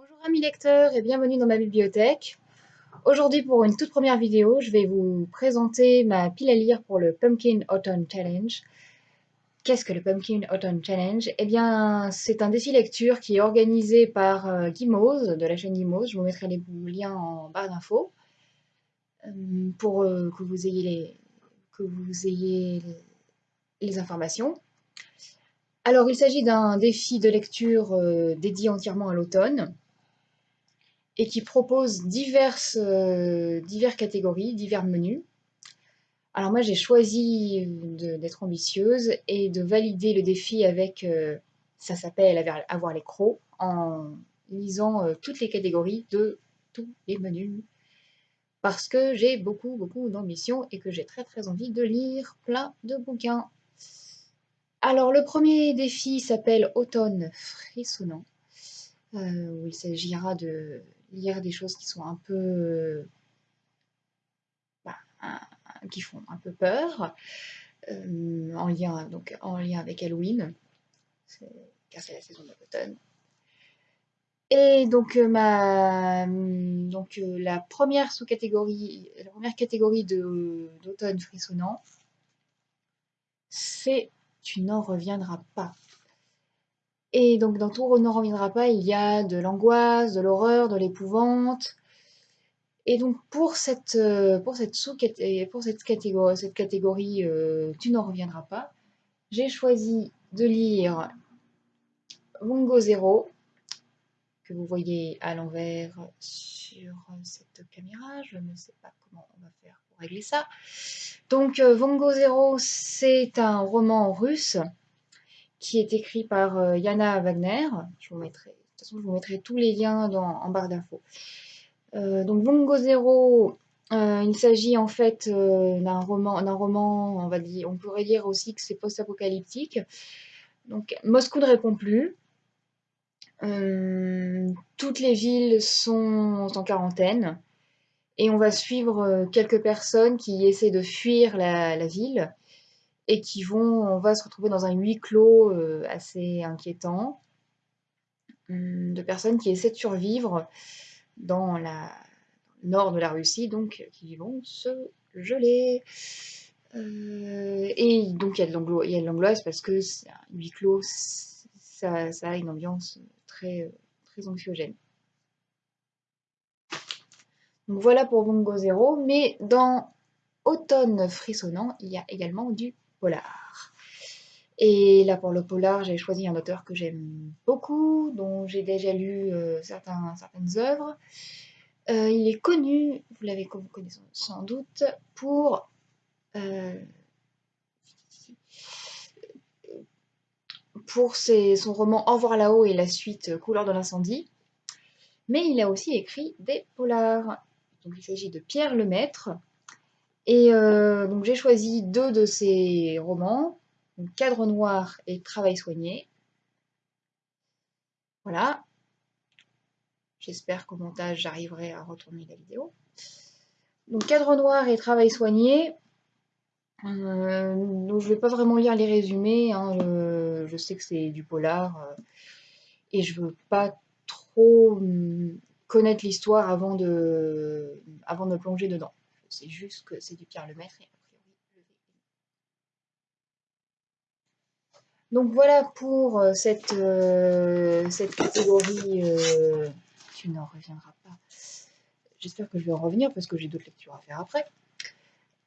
Bonjour amis lecteurs et bienvenue dans ma bibliothèque. Aujourd'hui pour une toute première vidéo, je vais vous présenter ma pile à lire pour le Pumpkin Autumn Challenge. Qu'est-ce que le Pumpkin Autumn Challenge? Eh bien c'est un défi lecture qui est organisé par euh, de la chaîne Guimauve. Je vous mettrai les liens en barre d'infos euh, pour euh, que vous ayez les, informations. Alors, il s'agit d'un défi de lecture dédié entièrement à l'automne et qui propose diverses, euh, diverses catégories, divers menus. Alors moi, j'ai choisi d'être ambitieuse et de valider le défi avec, euh, ça s'appelle avoir les crocs, en lisant toutes les catégories de tous les menus parce que j'ai beaucoup, beaucoup d'ambition et que j'ai très, très envie de lire plein de bouquins. Alors, le premier défi s'appelle Automne frissonnant, euh, où il s'agira de lire des choses qui sont un peu. Bah, qui font un peu peur, euh, en, lien, donc, en lien avec Halloween, car c'est la saison de l'automne. Et donc, euh, ma, donc la première sous-catégorie, la première catégorie d'automne frissonnant, c'est tu n'en reviendras pas. Et donc dans tout n'en reviendra pas, il y a de l'angoisse, de l'horreur, de l'épouvante. Et donc pour cette, euh, pour cette, sous pour cette catégorie, euh, tu n'en reviendras pas, j'ai choisi de lire Mongo Zero, que vous voyez à l'envers sur cette caméra. Je ne sais pas comment on va faire pour régler ça. Donc, euh, Vongo Zero, c'est un roman russe qui est écrit par euh, Yana Wagner. Je vous mettrai, de toute façon, je vous mettrai tous les liens dans, en barre d'infos. Euh, donc, Vongo Zero, il s'agit en fait d'un roman, d'un roman, on va dire, on pourrait dire aussi que c'est post-apocalyptique. Donc, Moscou ne répond plus. toutes les villes sont en quarantaine. Et on va suivre euh, quelques personnes qui essaient de fuir la, ville et qui vont, on va se retrouver dans un huis clos euh, assez inquiétant hum, de personnes qui essaient de survivre dans la nord de la Russie, donc qui vont se geler. Euh, et donc il y a de l'angoisse parce que un huis clos, ça, a une ambiance très, très anxiogène. Donc voilà pour Bongo Zero, mais dans Automne frissonnant, il y a également du polar. Et là pour le polar, j'ai choisi un auteur que j'aime beaucoup, dont j'ai déjà lu euh, certains, certaines œuvres. Euh, il est connu, vous l'avez connaissez sans doute, pour euh, pour son roman Au revoir là-haut et la suite Couleur de l'incendie. Mais il a aussi écrit des polars il s'agit de Pierre Lemaître. Et euh, donc j'ai choisi deux de ses romans, Cadre noir et Travail soigné. Voilà. J'espère qu'au montage j'arriverai à retourner la vidéo. Donc Cadre noir et Travail soigné. Euh, je vais pas vraiment lire les résumés. Hein. je, sais que c'est du polar euh, et je veux pas trop hum, connaître l'histoire avant de, avant de plonger dedans. C'est juste que c'est du Pierre Lemaître et a priori Donc voilà pour euh, cette, euh, cette catégorie. Euh, tu n'en reviendras pas. J'espère que je vais en revenir parce que j'ai d'autres lectures à faire après.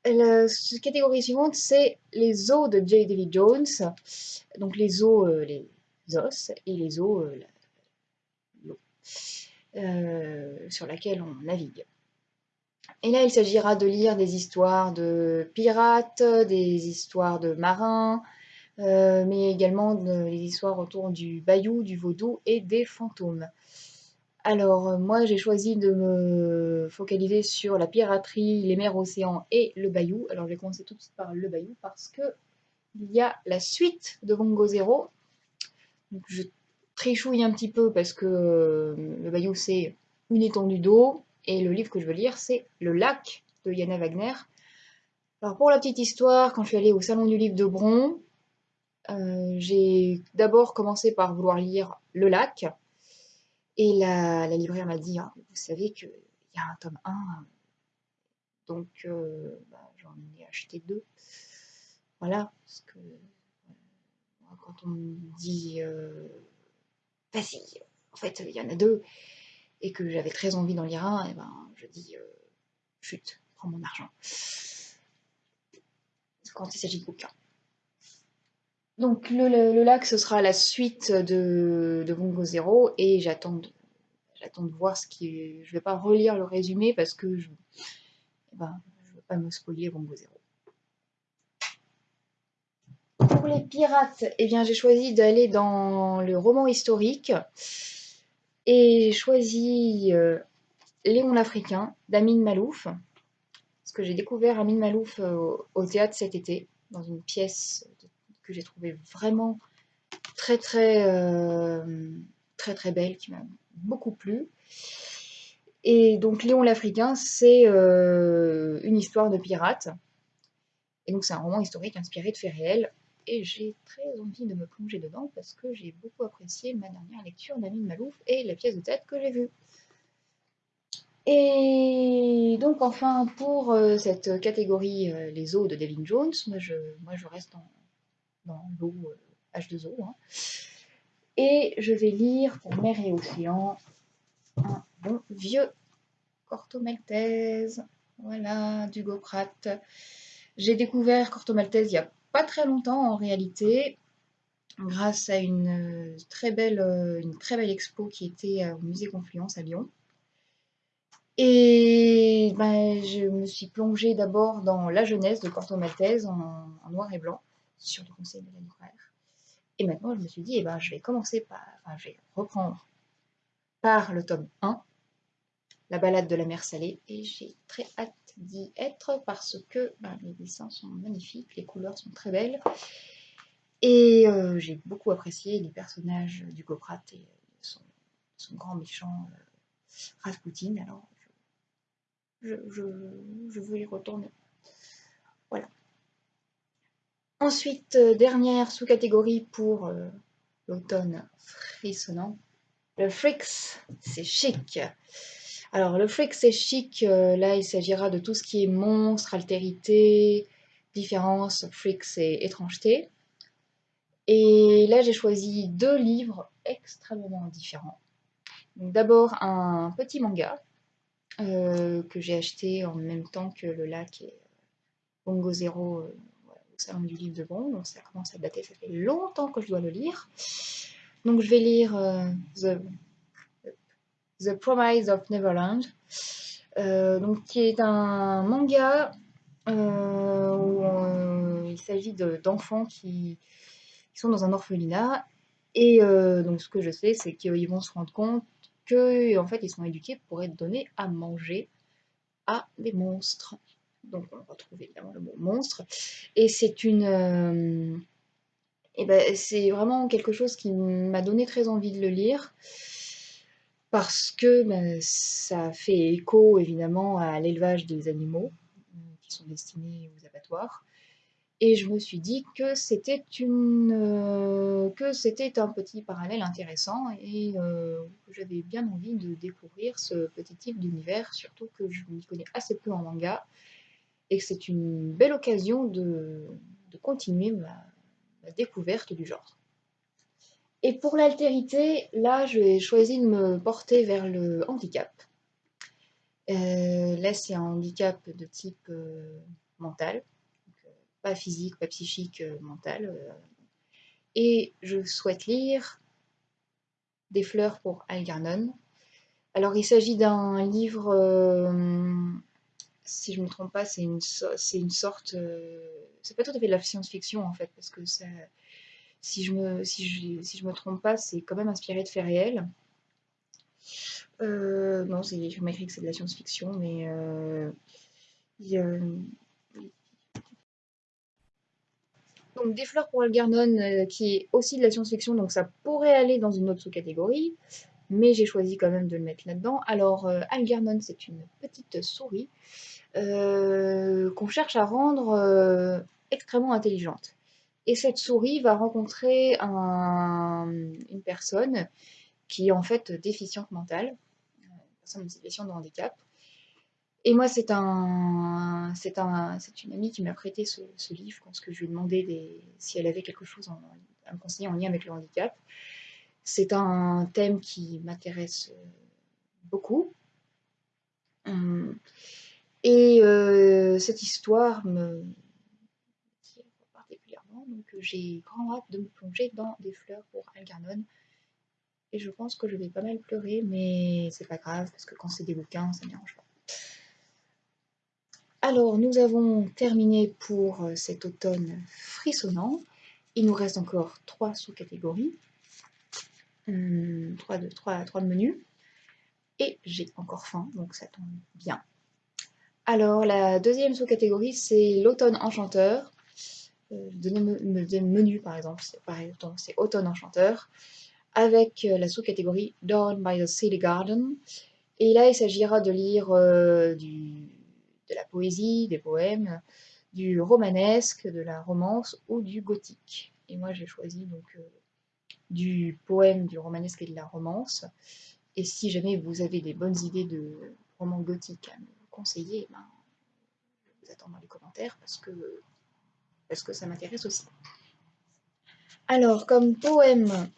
La catégorie suivante, c'est les os de J. David Jones. Donc les os, les os, et les os, l'eau. Sur laquelle on navigue. Et là, il s'agira de lire des histoires de pirates, des histoires de marins, euh, mais également des histoires autour du bayou, du vaudou et des fantômes. Alors, moi, j'ai choisi de me focaliser sur la piraterie, les mers, océans et le bayou. Alors, je vais commencer tout de suite par le bayou parce que il y a la suite de Vongo Zero. Donc, je trichouille un petit peu parce que euh, le bayou c'est une étendue d'eau et le livre que je veux lire c'est Le lac de Yana Wagner. Alors pour la petite histoire, quand je suis allée au salon du livre de Bron, euh, j'ai d'abord commencé par vouloir lire Le lac Et la, la libraire m'a dit, «Ah, vous savez qu'il y a un tome 1, donc euh, bah, j'en ai acheté deux. Voilà, parce que quand on dit, euh, vas-y, en fait, il y en a deux, et que j'avais très envie d'en lire un, et ben, je dis, euh, chute, prends mon argent. Quand il s'agit de bouquins. Donc le, lac, ce sera la suite de, de Bongo Zero, et j'attends de, de voir ce qui... Je vais pas relire le résumé, parce que je... Eh ben, veux pas me spoiler Bongo Zero. Pour les pirates, eh j'ai choisi d'aller dans le roman historique et j'ai choisi euh, Léon l'Africain d'Amin Malouf. Parce que j'ai découvert Amin Malouf euh, au théâtre cet été, dans une pièce que j'ai trouvée vraiment très très euh, très très belle, qui m'a beaucoup plu. Et donc Léon l'Africain, c'est une histoire de pirates. Et donc c'est un roman historique inspiré de faits réels et j'ai très envie de me plonger dedans parce que j'ai beaucoup apprécié ma dernière lecture d'Amin Malouf et la pièce de tête que j'ai vue. Et donc enfin pour euh, cette catégorie euh, les eaux de Devin Jones, moi je, moi je reste dans, l'eau H2O. Euh, hein. Et je vais lire pour mer et océan un bon vieux Corto Maltese. Voilà, d'Hugo Pratt. J'ai découvert Corto Maltese il y a pas très longtemps en réalité, grâce à une euh, très belle, euh, une très belle expo qui était euh, au musée Confluence à Lyon. Et ben, je me suis plongée d'abord dans la jeunesse de Corto Maltese en, noir et blanc, sur le conseil de la libraire. Et maintenant, je me suis dit, eh ben, je vais commencer par, enfin, je vais reprendre par le tome 1, La balade de la mer salée, et j'ai très hâte d'y être parce que ben, les dessins sont magnifiques, les couleurs sont très belles. Et euh, j'ai beaucoup apprécié les personnages du Goprat et son, grand méchant euh, Rasputin. Alors, je, veux y retourner. Voilà. Ensuite, euh, dernière sous-catégorie pour l'automne frissonnant. Le Fricks, c'est chic. Alors, le freak, c'est chic. Euh, là, il s'agira de tout ce qui est monstre, altérité, différence, freak, c'est étrangeté. Et là, j'ai choisi deux livres extrêmement différents. D'abord, un petit manga euh, que j'ai acheté en même temps que le lac et Bongo Zero euh, au salon du livre de Bon. Donc, ça commence à dater, ça fait longtemps que je dois le lire. Donc, je vais lire The The Promise of Neverland, euh, donc, qui est un manga euh, où euh, il s'agit d'enfants qui, sont dans un orphelinat. Et donc ce que je sais, c'est qu'ils vont se rendre compte que en fait, ils sont éduqués pour être donnés à manger à des monstres. Donc on retrouve évidemment le mot monstre. Et c'est une... et ben, c'est vraiment quelque chose qui m'a donné très envie de le lire parce que ben, ça fait écho évidemment à l'élevage des animaux euh, qui sont destinés aux abattoirs. Et je me suis dit que c'était une euh, que c'était un petit parallèle intéressant et euh, j'avais bien envie de découvrir ce petit type d'univers, surtout que je m'y connais assez peu en manga et que c'est une belle occasion de, continuer ma découverte du genre. Et pour l'altérité, là, je vais choisir de me porter vers le handicap. Euh, là, c'est un handicap de type euh, mental, euh, pas physique, pas psychique, mental. et je souhaite lire Des fleurs pour Algernon. Alors, il s'agit d'un livre, si je ne me trompe pas, c'est une, une, sorte... c'est pas tout à fait de la science-fiction, en fait, parce que ça si je me, si je, si je me trompe pas, c'est quand même inspiré de faits réels. Euh, non, je m'écris que c'est de la science-fiction, mais euh, donc des fleurs pour Algernon, euh, qui est aussi de la science-fiction, donc ça pourrait aller dans une autre sous-catégorie, mais j'ai choisi quand même de le mettre là-dedans. Alors Algernon, c'est une petite souris qu'on cherche à rendre extrêmement intelligente. Et cette souris va rencontrer une personne qui est en fait déficiente mentale, personne en situation de handicap. Et moi, c'est un, c'est un, c'est une amie qui m'a prêté ce, livre parce que je lui ai demandé si elle avait quelque chose à me conseiller en lien avec le handicap. C'est un thème qui m'intéresse beaucoup. Hum. Et euh, cette histoire me donc j'ai grand hâte de me plonger dans des fleurs pour Algernon. Et je pense que je vais pas mal pleurer, mais c'est pas grave, parce que quand c'est des bouquins, ça ne dérange pas. Alors, nous avons terminé pour euh, cet automne frissonnant. Il nous reste encore trois sous-catégories, hum, trois, de, trois, trois menus. Et j'ai encore faim, donc ça tombe bien. Alors, la deuxième sous-catégorie, c'est l'automne enchanteur. Euh, menu, par exemple, c'est automne enchanteur, avec euh, la sous-catégorie Dawn by the City Garden. Et là, il s'agira de lire euh, du, de la poésie, des poèmes, du romanesque, de la romance ou du gothique. Et moi, j'ai choisi donc euh, du poème, du romanesque et de la romance. Et si jamais vous avez des bonnes idées de romans gothiques à me conseiller, ben, je vous attends dans les commentaires parce que, parce que ça m'intéresse aussi. Alors, comme poème,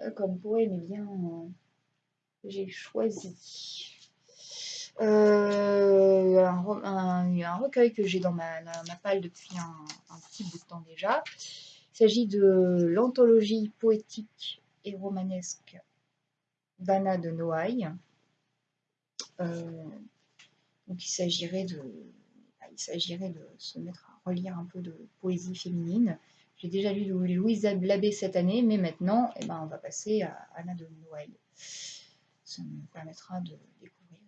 euh, comme poème, eh bien, j'ai choisi euh, un, recueil que j'ai dans ma, palle depuis un, petit bout de temps déjà. Il s'agit de l'anthologie poétique et romanesque d'Anna de Noailles. Euh, donc il s'agirait de, bah, il s'agirait de se mettre à relire un peu de poésie féminine. J'ai déjà lu Louise Labbé cette année, mais maintenant, eh ben, on va passer à Anna de Noailles. Ça me permettra de découvrir.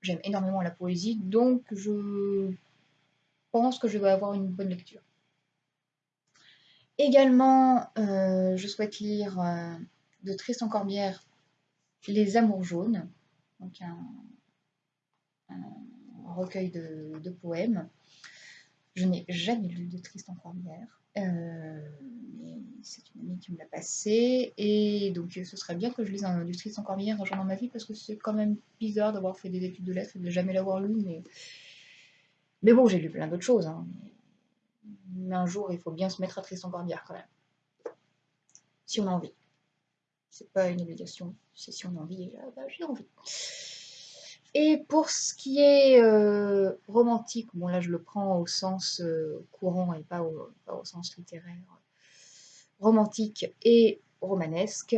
J'aime énormément la poésie, donc je pense que je vais avoir une bonne lecture. Également, euh, je souhaite lire euh, de Tristan Corbière Les Amours jaunes, donc un, recueil de, poèmes. Je n'ai jamais lu de Tristan Corbière. Euh, c'est une amie qui me l'a passé. Et donc, ce serait bien que je lise un, du Tristan Corbière un jour dans ma vie, parce que c'est quand même bizarre d'avoir fait des études de lettres et de jamais l'avoir lu. Mais, bon, j'ai lu plein d'autres choses. Hein. Mais un jour, il faut bien se mettre à Tristan Corbière quand même. Si on a envie. C'est pas une obligation. C'est si on a envie, ah bah, j'ai envie. Et pour ce qui est euh, romantique, bon là je le prends au sens euh, courant et pas au, sens littéraire, romantique et romanesque,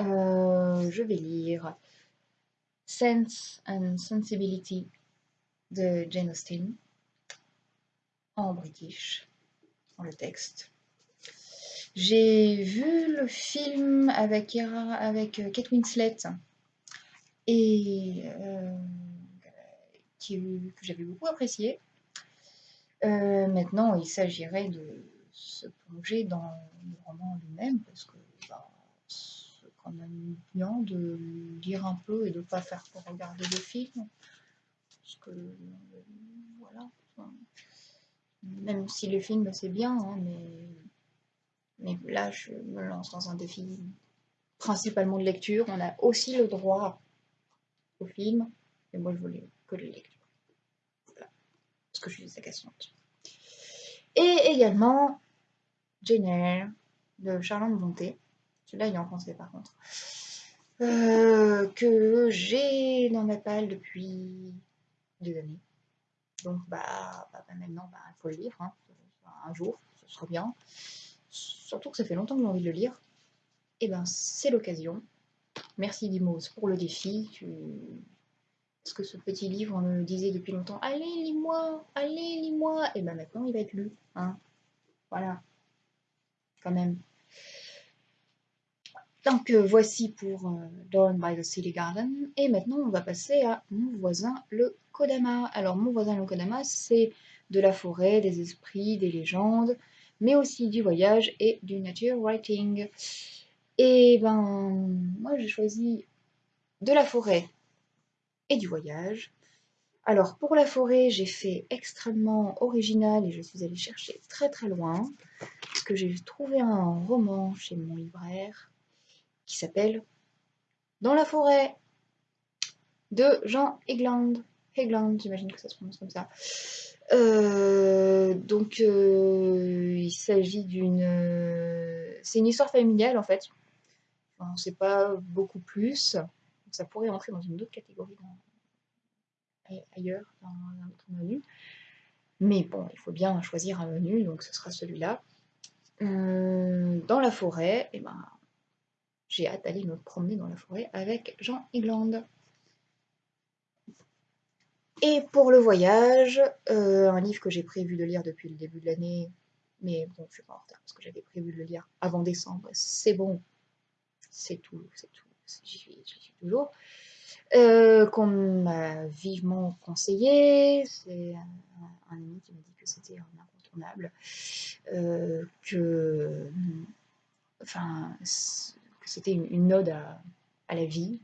euh, je vais lire Sense and Sensibility de Jane Austen en british, dans le texte. J'ai vu le film avec, avec Kate Winslet et euh, que j'avais beaucoup apprécié. Euh, maintenant, il s'agirait de se plonger dans le roman lui-même parce que bah, c'est quand même bien de lire un peu et de ne pas faire pour regarder le film. Parce que voilà. même si le film c'est bien, hein, mais, mais là je me lance dans un défi principalement de lecture. On a aussi le droit au film, et moi je voulais que les lectures. Voilà. Parce que je suis agaçante. Et également Jane Eyre de Charlotte Bonté. Celui-là il est en français par contre. Euh, que j'ai dans ma palle depuis des années. Donc bah, bah, bah maintenant bah, il faut le lire. Hein. Un jour, ce sera bien. Surtout que ça fait longtemps que j'ai envie de le lire. Et ben c'est l'occasion. Merci Dimos pour le défi. Parce que ce petit livre, on me disait depuis longtemps Allez, lis-moi Allez, lis-moi Et bien maintenant, il va être lu. Hein voilà. Quand même. Donc euh, voici pour euh, Dawn by the City Garden. Et maintenant, on va passer à mon voisin le Kodama. Alors, mon voisin le Kodama, c'est de la forêt, des esprits, des légendes, mais aussi du voyage et du nature writing. Et ben, moi j'ai choisi de la forêt et du voyage. Alors pour la forêt, j'ai fait extrêmement original et je suis allée chercher très très loin parce que j'ai trouvé un roman chez mon libraire qui s'appelle Dans la forêt de Jean Egland. Egland, j'imagine que ça se prononce comme ça. Euh, donc, euh, il s'agit d'une... c'est une histoire familiale, en fait. On ne sait pas beaucoup plus. ça pourrait entrer dans une autre catégorie ailleurs, dans un autre menu. Mais bon, il faut bien choisir un menu, donc ce sera celui-là. Euh, dans la forêt, eh ben, j'ai hâte d'aller me promener dans la forêt avec Jean England. Et pour le voyage, euh, un livre que j'ai prévu de lire depuis le début de l'année, mais bon, je suis pas en retard parce que j'avais prévu de le lire avant décembre. C'est bon, c'est tout, c'est tout, j'y suis, toujours. Euh, qu'on m'a vivement conseillé, c'est un, ami qui m'a dit que c'était un incontournable, euh, que, enfin, que c'était une, ode à, la vie.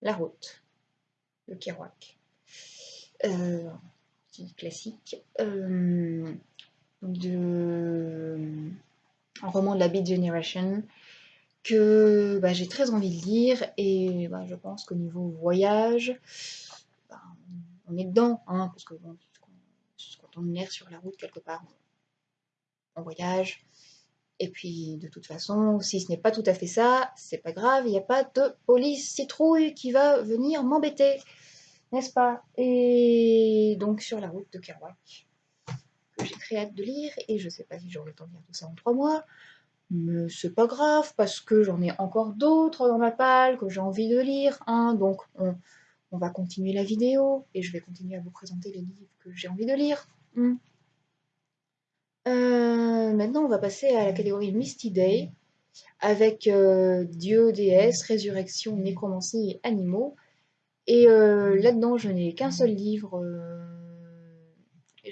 La route le Kerouac. Euh, classique. Euh, de, un roman de la Beat Generation que bah, j'ai très envie de lire et bah, je pense qu'au niveau voyage, bah, on est dedans, hein, parce que quand on est sur la route quelque part, on voyage. Et puis de toute façon, si ce n'est pas tout à fait ça, c'est pas grave, il n'y a pas de police citrouille qui va venir m'embêter, n'est-ce pas? Et donc sur la route de Kerouac, j'ai très hâte de lire, et je sais pas si j'aurai le temps de lire tout ça en trois mois, mais c'est pas grave, parce que j'en ai encore d'autres dans ma palle que j'ai envie de lire, hein, donc on, va continuer la vidéo, et je vais continuer à vous présenter les livres que j'ai envie de lire. Hmm. Euh, maintenant, on va passer à la catégorie Misty Day, avec euh, Dieu, déesse, résurrection, nécromancie et animaux. Et euh, là-dedans, je n'ai qu'un seul livre.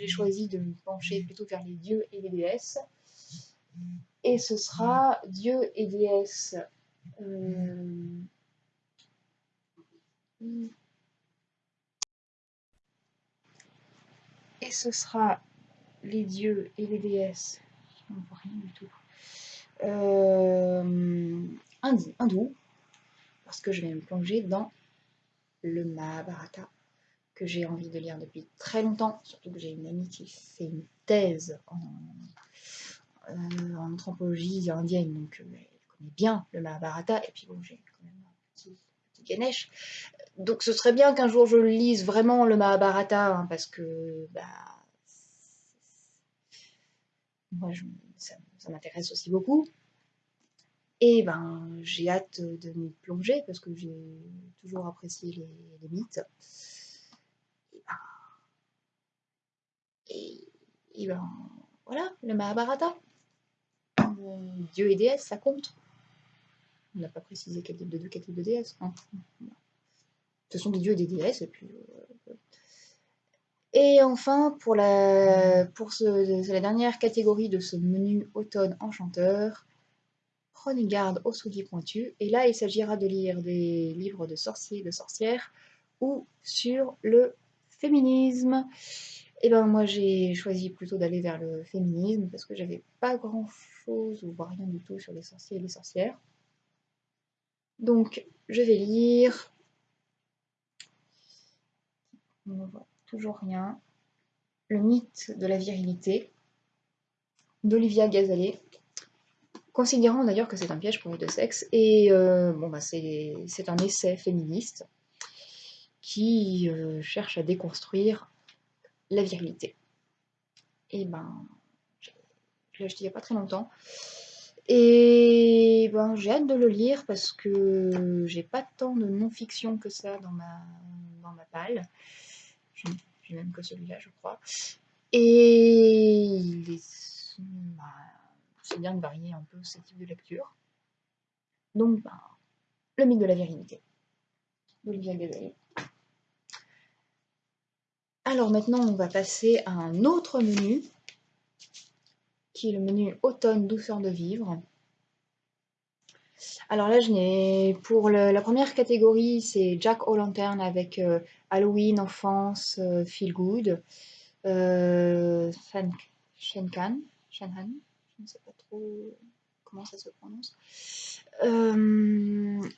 J'ai choisi de me pencher plutôt vers les dieux et les déesses. Et ce sera Dieu et déesse. Et ce sera les dieux et les déesses, on voit rien du tout, euh, parce que je vais me plonger dans le Mahabharata, que j'ai envie de lire depuis très longtemps, surtout que j'ai une amie qui fait une thèse en, euh, anthropologie indienne, donc euh, elle connaît bien le Mahabharata, et puis bon, j'ai quand même un petit, Ganesh. Donc ce serait bien qu'un jour je lise vraiment le Mahabharata, hein, parce que bah, moi, ça, m'intéresse aussi beaucoup. Et ben, j'ai hâte de m'y plonger parce que j'ai toujours apprécié les, mythes. Et ben, voilà, le Mahabharata. Dieu et déesse, ça compte. On n'a pas précisé quel type de dieu, quel de déesse. Ce sont des dieux et des déesses, et euh, enfin, pour la, dernière catégorie de ce menu automne enchanteur, prenez garde aux souliers pointus. Et là, il s'agira de lire des livres de sorciers de sorcières ou sur le féminisme. Et ben moi, j'ai choisi plutôt d'aller vers le féminisme parce que j'avais pas grand chose ou rien du tout sur les sorciers et les sorcières. Donc, je vais lire toujours rien. Le mythe de la virilité d'Olivia Gazalet, considérant d'ailleurs que c'est un piège pour les deux sexes. Et euh, bon, bah, c'est un essai féministe qui euh, cherche à déconstruire la virilité. Et ben, je l'ai acheté il n'y a pas très longtemps. Et ben, j'ai hâte de le lire parce que j'ai pas tant de non-fiction que ça dans ma, dans ma palle j'ai même que celui-là, je crois. Et bah, c'est bien de varier un peu ce type de lecture. Donc, bah, le mythe de la virilité. Alors maintenant, on va passer à un autre menu, qui est le menu automne douceur de vivre. Alors là, je n'ai pour la première catégorie, c'est Jack O'Lantern avec euh, Halloween, enfance, euh, feel good. Euh, Shenkan, Shenhan, je ne sais pas trop comment ça se prononce.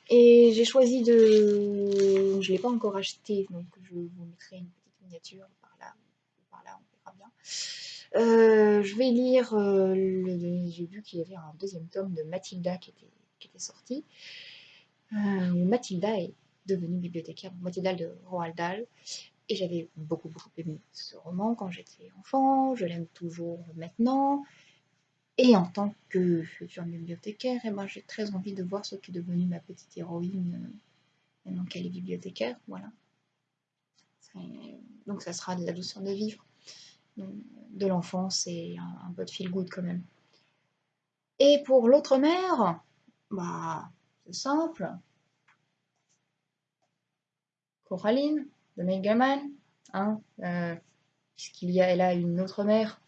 et j'ai choisi de... Je ne l'ai pas encore acheté, donc je vous mettrai une par là, par là, on verra bien. je vais lire, j'ai vu qu'il y avait un deuxième tome de Mathilda qui était, qui était sorti. Mathilda est devenue bibliothécaire, Mathilda de Roald Dahl. Et j'avais beaucoup, beaucoup aimé ce roman quand j'étais enfant, je l'aime toujours maintenant. Et en tant que future bibliothécaire, eh ben, j'ai très envie de voir ce qui est devenu ma petite héroïne euh, maintenant qu'elle est bibliothécaire. Voilà. Donc ça sera de la douceur de vivre, de l'enfance et un, peu de feel good quand même. Et pour l'autre mère, bah, c'est simple. Coraline, de Megaman, hein, euh, puisqu'il y a, elle une autre mère.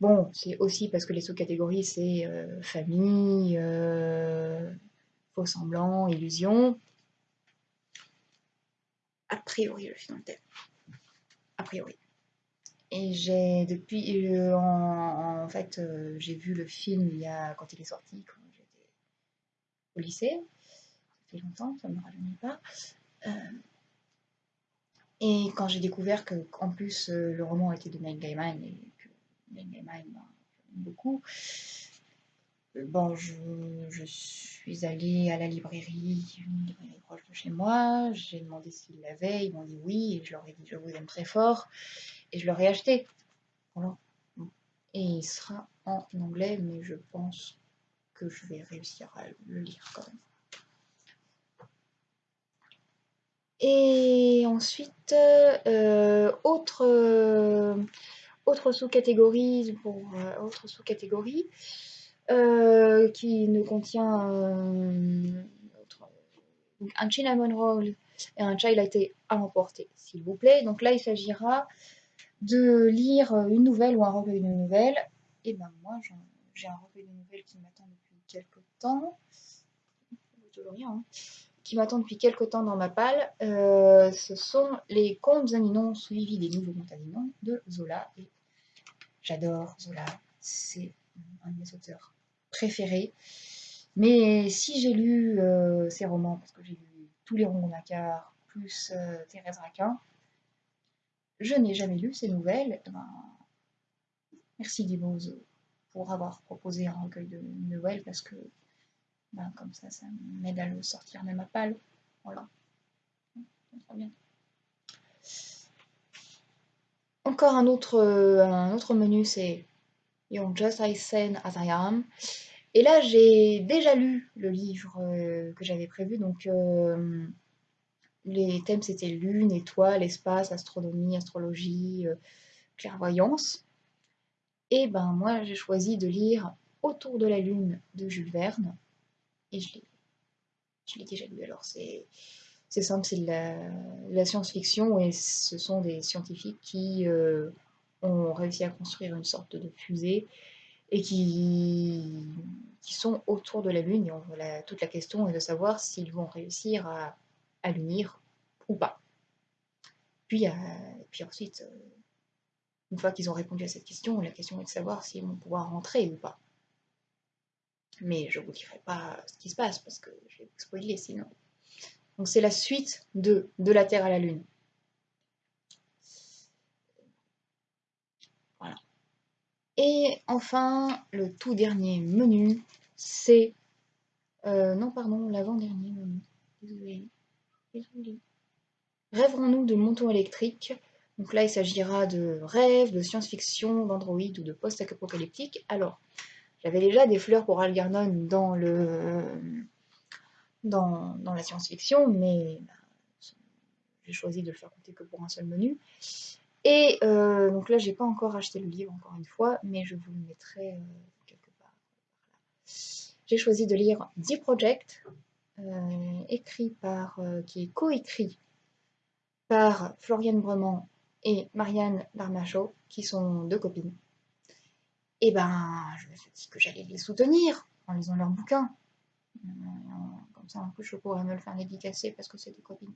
Bon, c'est aussi parce que les sous-catégories, c'est euh, famille, euh, faux semblant, illusion. A priori, le thème. A priori. Et j'ai depuis, en, fait, j'ai vu le film il y a, quand il est sorti, quand j'étais au lycée. Ça fait longtemps, ça ne me rajeunit pas. Et quand j'ai découvert que, en plus, euh, le roman était de Neil Gaiman et que Neil Gaiman m'a beaucoup, euh, bon, je, suis allée à la librairie, une librairie proche de chez moi, j'ai demandé s'ils l'avaient, ils m'ont dit oui, et je leur ai dit je vous aime très fort, et je leur ai acheté. Et il sera en anglais, mais je pense que je vais réussir à le lire quand même. Et ensuite, euh, autre, sous-catégorie euh, autre sous-catégorie qui ne contient un cinnamon roll et un chai latte à emporter, s'il vous plaît. Donc là, il s'agira de lire une nouvelle ou un recueil de nouvelles. Et ben moi, j'ai un recueil de nouvelles qui m'attend depuis quelques temps. Toujours rien. Hein qui m'attend depuis quelques temps dans ma palle, euh, ce sont les contes animaux suivis des nouveaux contes animaux de Zola. J'adore Zola, c'est un de mes auteurs préférés. Mais si j'ai lu euh, ces romans, parce que j'ai lu tous les romans Nakar, plus euh, Thérèse Raquin, je n'ai jamais lu ces nouvelles. Eh ben, merci Dibose pour avoir proposé un recueil de nouvelles, parce que ben, comme ça, ça m'aide à le sortir de ma palle. Voilà. bien. Encore un autre, euh, un autre menu, c'est You're Just As Sane As. Et là, j'ai déjà lu le livre euh, que j'avais prévu. Donc, euh, les thèmes, c'était lune, étoile, espace, astronomie, astrologie, clairvoyance. Et ben, moi, j'ai choisi de lire Autour de la lune de Jules Verne et je l'ai déjà lu. Alors c'est simple, c'est de la, science-fiction et ce sont des scientifiques qui euh, ont réussi à construire une sorte de fusée et qui, sont autour de la Lune. Et toute la question est de savoir s'ils vont réussir à, à l'unir ou pas. Puis, euh, puis ensuite, euh, une fois qu'ils ont répondu à cette question, la question est de savoir s'ils vont pouvoir rentrer ou pas. Mais je ne vous dirai pas ce qui se passe parce que je vais vous spoiler sinon. Donc c'est la suite de De la Terre à la Lune. Voilà. Et enfin, le tout dernier menu, c'est... Euh, non, pardon, l'avant-dernier menu. Désolé. Désolé. Rêverons-nous de montons électriques? Donc là, il s'agira de rêves, de science-fiction, d'android ou de post-apocalyptique. Alors, j'avais déjà des fleurs pour Algernon dans dans, la science-fiction, mais bah, j'ai choisi de le faire compter que pour un seul menu. Et euh, donc là, j'ai pas encore acheté le livre, encore une fois, mais je vous le mettrai euh, quelque part. J'ai choisi de lire The Project, euh, écrit par, qui est coécrit par Floriane Brement et Marianne Darmachot, qui sont deux copines et ben, je me suis dit que j'allais les soutenir en lisant leurs bouquins. Comme ça, en plus, je pourrais me le faire dédicacer parce que c'est des copines.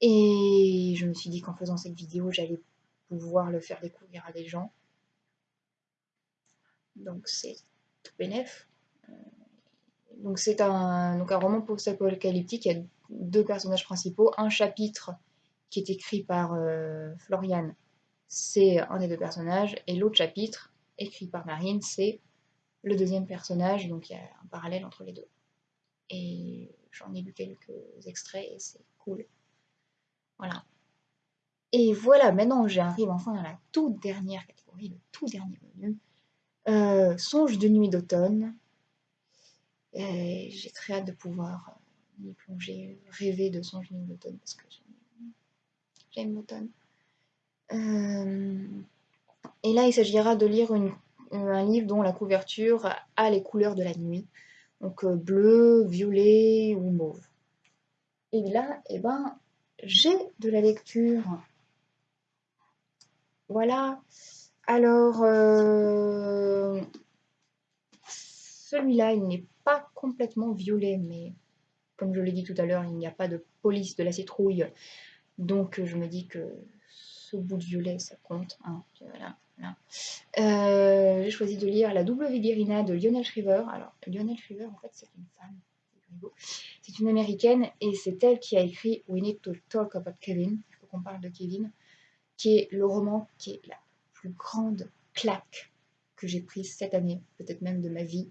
Et je me suis dit qu'en faisant cette vidéo, j'allais pouvoir le faire découvrir à des gens. Donc c'est tout bénef. Euh, donc c'est un, donc un roman post-apocalyptique, il y a deux personnages principaux, un chapitre qui est écrit par euh, Florian, c'est un des deux personnages, et l'autre chapitre, écrit par Marine, c'est le deuxième personnage, donc il y a un parallèle entre les deux. Et j'en ai lu quelques extraits et c'est cool. Voilà. Et voilà, maintenant j'arrive enfin dans la toute dernière catégorie, le tout dernier menu. Euh, songe de nuit d'automne. J'ai très hâte de pouvoir m'y plonger, rêver de songe de nuit d'automne parce que j'aime l'automne. Euh, et là, il s'agira de lire un livre dont la couverture a les couleurs de la nuit. Donc euh, bleu, violet ou mauve. Et là, eh ben, j'ai de la lecture. Voilà. Alors, euh, celui-là, il n'est pas complètement violet, mais comme je l'ai dit tout à l'heure, il n'y a pas de police de la citrouille. Donc, je me dis que ce bout de violet, ça compte. Hein. Euh, j'ai choisi de lire La double Guérina de Lionel Shriver. Alors, Lionel Shriver, en fait, c'est une femme. C'est une américaine et c'est elle qui a écrit We Need to Talk About Kevin. Il faut qu'on parle de Kevin, qui est le roman qui est la plus grande claque que j'ai prise cette année, peut-être même de ma vie.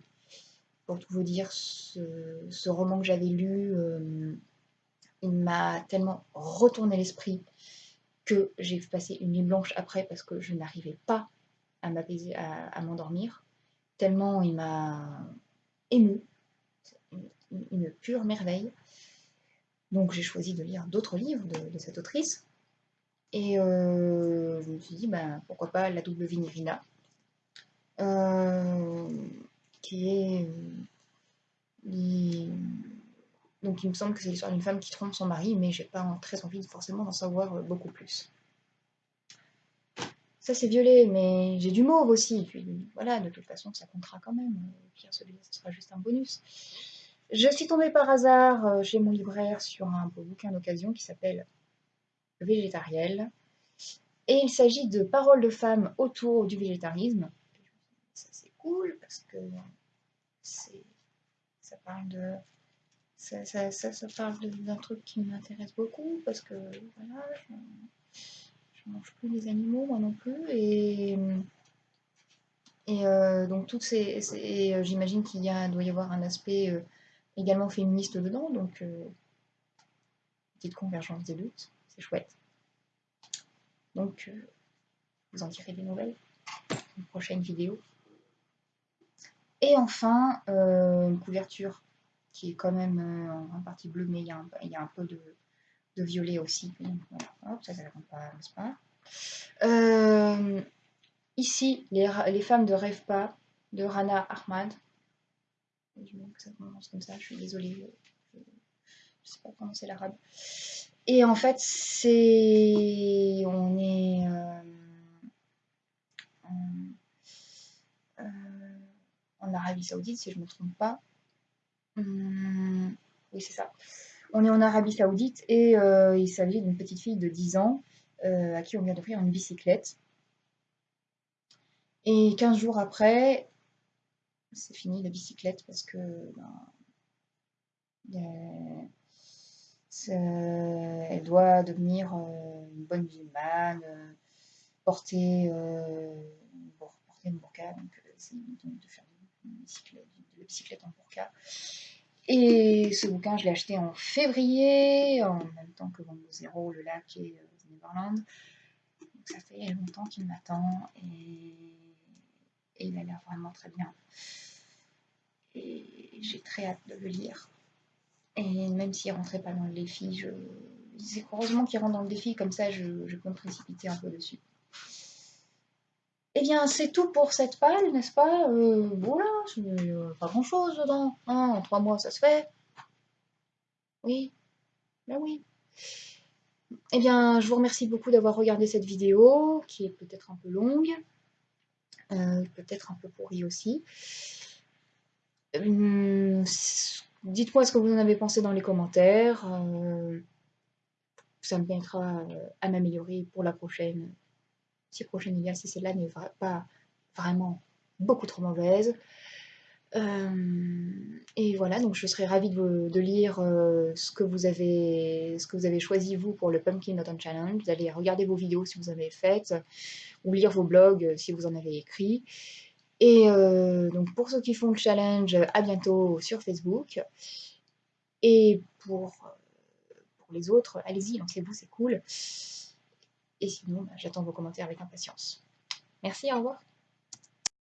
Pour tout vous dire, ce, roman que j'avais lu, euh, il m'a tellement retourné l'esprit que j'ai passé une nuit blanche après parce que je n'arrivais pas à m'endormir, tellement il m'a ému, une, pure merveille. Donc j'ai choisi de lire d'autres livres de, cette autrice. Et euh, je me suis dit, ben, pourquoi pas La double Vinirina, euh, qui est... Euh, donc il me semble que c'est l'histoire d'une femme qui trompe son mari, mais j'ai pas très envie forcément d'en savoir beaucoup plus. Ça c'est violet, mais j'ai du mauve aussi. Voilà, de toute façon ça comptera quand même. Pierre, celui-là, ce sera juste un bonus. Je suis tombée par hasard euh, chez mon libraire sur un beau bouquin d'occasion qui s'appelle Végétariel. Et il s'agit de paroles de femmes autour du végétarisme. Ça c'est cool parce que ça parle de ça, ça, ça, parle d'un truc qui m'intéresse beaucoup parce que voilà, je, ne mange plus les animaux moi non plus et et euh, donc toutes ces, euh, j'imagine qu'il doit y avoir un aspect également féministe dedans donc petite convergence des luttes c'est chouette donc vous en tirez des nouvelles une prochaine vidéo et enfin une couverture qui est quand même euh, en partie bleu, mais il y a un, peu de, violet aussi. ça, ne pas, euh, Ici, les, les, femmes de Rêve pas, de Rana Ahmad. Je que ça commence comme ça, je suis désolée. Je ne sais pas c'est l'arabe. Et en fait, c'est. On est. Euh, en, en Arabie Saoudite, si je ne me trompe pas. Hum, oui, c'est ça. On est en Arabie Saoudite et euh, il s'agit d'une petite fille de 10 ans euh, à qui on vient d'offrir une bicyclette. Et 15 jours après, c'est fini la bicyclette parce que ben, elle doit devenir euh, une bonne musulmane, porter, porter une burqa, donc c'est de faire une bicyclette, de la bicyclette en burqa. Et ce bouquin, je l'ai acheté en février, en même temps que Vendre Zéro, Le Lac et euh, Neverland. Donc ça fait longtemps qu'il m'attend. Il a l'air vraiment très bien. Et j'ai très hâte de le lire. Et même s'il ne rentrait pas dans le défi, je... c'est heureusement qu'il rentre dans le défi, comme ça je, je peux me précipiter un peu dessus. Eh bien, c'est tout pour cette palle, n'est-ce pas? Euh, Voilà, euh, pas grand-chose dedans. En trois mois, ça se fait. Oui, ben oui. Eh bien, je vous remercie beaucoup d'avoir regardé cette vidéo, qui est peut-être un peu longue, peut-être un peu pourrie aussi. Hum, dites-moi ce que vous en avez pensé dans les commentaires. ça me permettra à m'améliorer pour la prochaine si prochaine idée, si celle-là n'est pas vraiment beaucoup trop mauvaise. Euh, et voilà, donc je serais ravie de, lire euh, ce, que vous avez, ce que vous avez choisi vous pour le Pumpkin Autumn Challenge. Allez regarder vos vidéos si vous en avez faites, ou lire vos blogs si vous en avez écrit. Et euh, donc pour ceux qui font le challenge, à bientôt sur Facebook. Et pour, pour les autres, allez-y, lancez-vous, c'est cool. Et sinon, bah, j'attends vos commentaires avec impatience. Merci, au revoir.